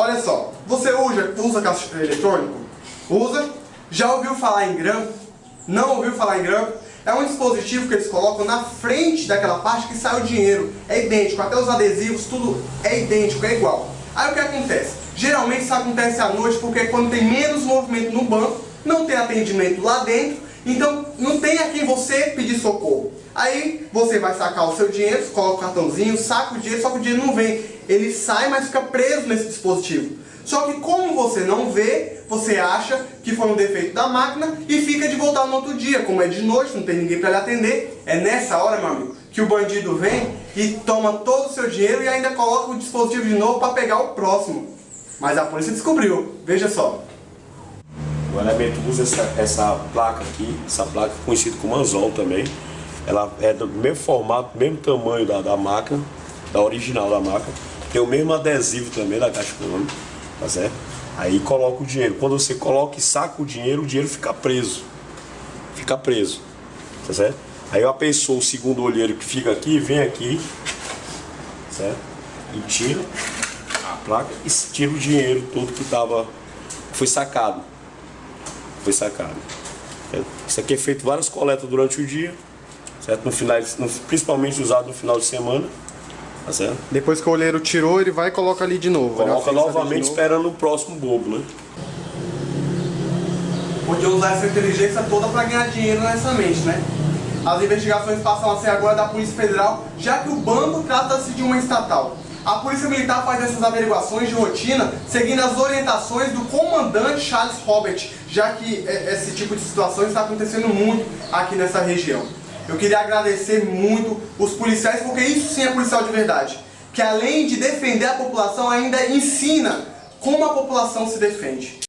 Olha só, você usa, usa caixa eletrônico? Usa? Já ouviu falar em grampo? Não ouviu falar em grampo? É um dispositivo que eles colocam na frente daquela parte que sai o dinheiro. É idêntico, até os adesivos, tudo é idêntico, é igual. Aí o que acontece? Geralmente isso acontece à noite porque quando tem menos movimento no banco, não tem atendimento lá dentro, então não tem a quem você pedir socorro. Aí você vai sacar o seu dinheiro, coloca o cartãozinho, saca o dinheiro, só que o dinheiro não vem. Ele sai, mas fica preso nesse dispositivo. Só que como você não vê, você acha que foi um defeito da máquina e fica de voltar no outro dia. Como é de noite, não tem ninguém para lhe atender, é nessa hora, meu amigo, que o bandido vem e toma todo o seu dinheiro e ainda coloca o dispositivo de novo para pegar o próximo. Mas a polícia descobriu, veja só. O elemento usa essa, essa placa aqui, essa placa conhecida como anzol também. Ela é do mesmo formato, mesmo tamanho da, da máquina, da original da máquina. Tem o mesmo adesivo também da caixa econômica, tá certo? Aí coloca o dinheiro. Quando você coloca e saca o dinheiro, o dinheiro fica preso. Fica preso, tá certo? Aí a pessoa, o segundo olheiro que fica aqui, vem aqui, certo? E tira a placa e tira o dinheiro todo que tava, foi sacado foi sacado. Isso aqui é feito várias coletas durante o dia, certo? No final, no, principalmente usado no final de semana. Tá certo? Depois que o olheiro tirou, ele vai e coloca ali de novo. Coloca novamente esperando o próximo bobo, né? Podia usar essa inteligência toda para ganhar dinheiro nessa mente, né? As investigações passam a ser agora da Polícia Federal, já que o banco trata-se de uma estatal. A Polícia Militar faz essas averiguações de rotina seguindo as orientações do comandante Charles Robert, já que é, esse tipo de situação está acontecendo muito aqui nessa região. Eu queria agradecer muito os policiais, porque isso sim é policial de verdade, que além de defender a população, ainda ensina como a população se defende.